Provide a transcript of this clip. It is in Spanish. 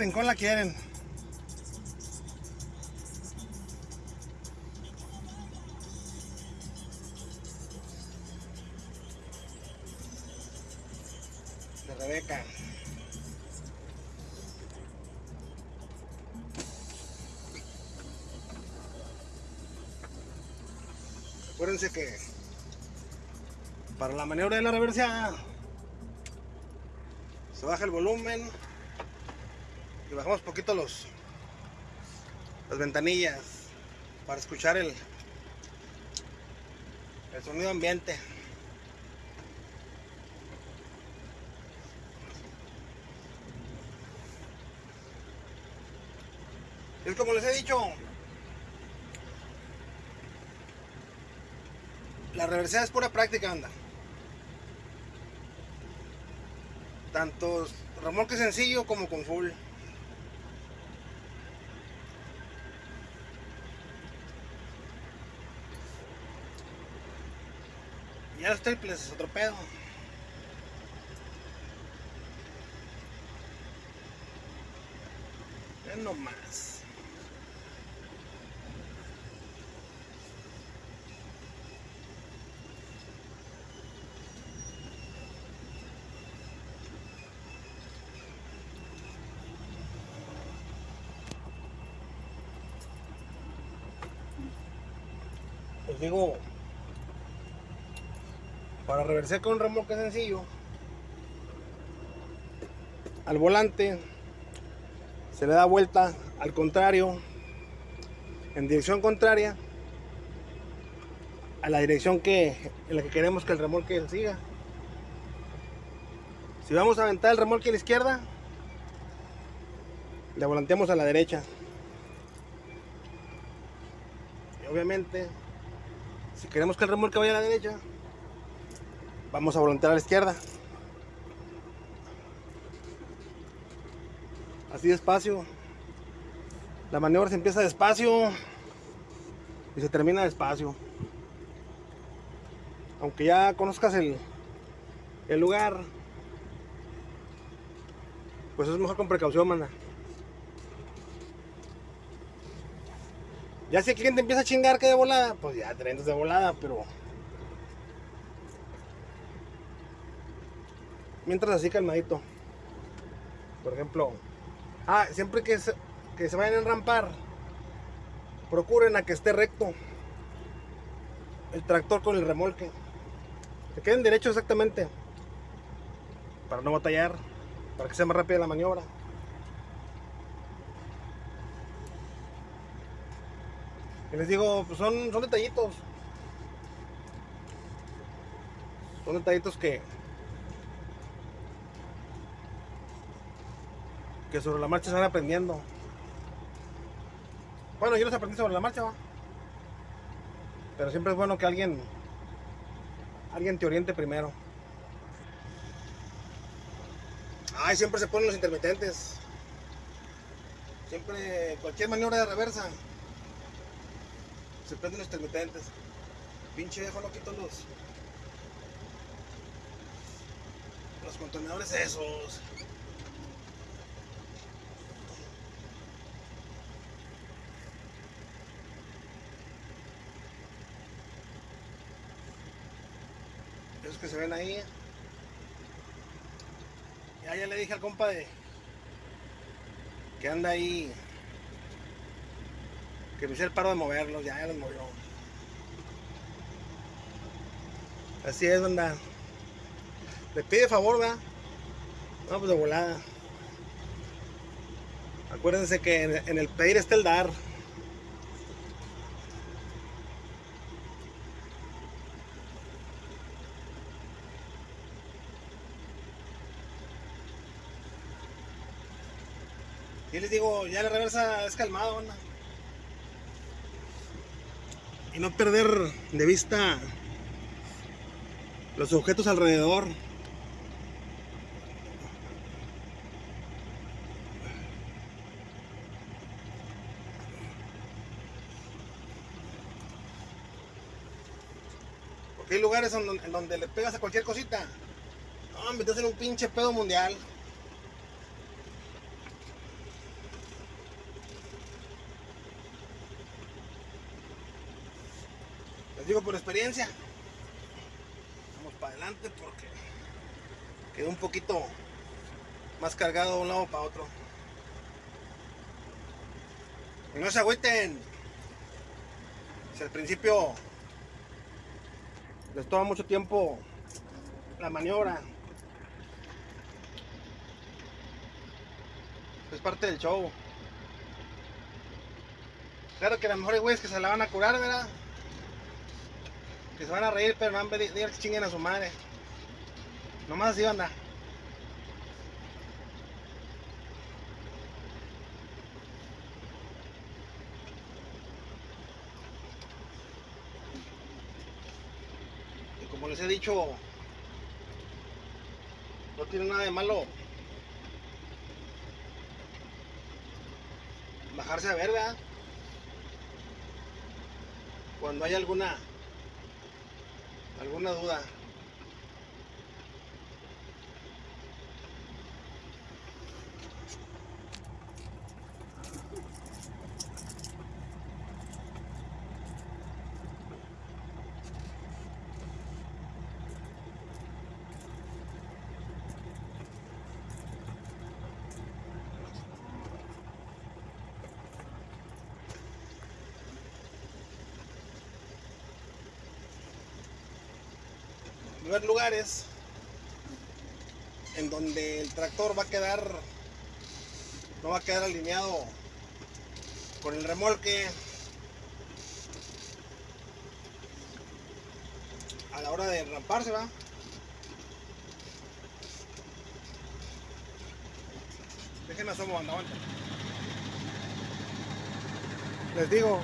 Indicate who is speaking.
Speaker 1: rincón la quieren. De Rebeca. Acuérdense que para la maniobra de la reversa se baja el volumen y bajamos poquito los las ventanillas para escuchar el el sonido ambiente es como les he dicho la reversa es pura práctica anda tanto remolque sencillo como con full. Ya los triples es otro pedo. Es nomás. Les digo, para reversar con un remolque sencillo, al volante se le da vuelta al contrario, en dirección contraria a la dirección que, en la que queremos que el remolque siga. Si vamos a aventar el remolque a la izquierda, le volanteamos a la derecha. Y obviamente, si queremos que el remolque vaya a la derecha, vamos a volantear a la izquierda. Así despacio. La maniobra se empieza despacio y se termina despacio. Aunque ya conozcas el, el lugar, pues es mejor con precaución, manda. Ya si el cliente empieza a chingar que de volada, pues ya te vendes de volada, pero... Mientras así calmadito. Por ejemplo... Ah, siempre que se, vayan a enrampar, procuren a que esté recto el tractor con el remolque. Que queden derechos exactamente. Para no batallar, para que sea más rápida la maniobra. Y les digo, pues son, son detallitos. Son detallitos que que sobre la marcha se van aprendiendo. Bueno, yo los aprendí sobre la marcha, ¿va? Pero siempre es bueno que alguien alguien te oriente primero. Ay, siempre se ponen los intermitentes. Siempre, cualquier maniobra de reversa, se prenden los intermitentes. Pinche viejo no quito los los contenedores esos. Que se ven ahí. Ya, ya le dije al compa de que anda ahí que me hice el paro de moverlos, ya, ya los movió. Así es, banda. Le pide favor, ¿verdad? No, pues de volada. Acuérdense que en, en el pedir está el dar. Y les digo, ya la reversa es calmado, banda. Y no perder de vista los objetos alrededor. Porque hay lugares en donde, en donde le pegas a cualquier cosita. No, metes en un pinche pedo mundial. Digo por experiencia. Vamos para adelante porque quedó un poquito más cargado de un lado para otro. Y no se agüiten. Si al principio les toma mucho tiempo la maniobra. Es parte del show. Claro que a lo mejor hay güeyes que se la van a curar, ¿verdad? Que se van a reír, pero no van a pedir que chinguen a su madre. Nomás así anda. Y como les he dicho, no tiene nada de malo bajarse a ver, ¿verdad? Cuando hay alguna alguna duda. Haber lugares en donde el tractor va a quedar no va a quedar alineado con el remolque. A la hora de ramparse va. Déjenme asomo banda les digo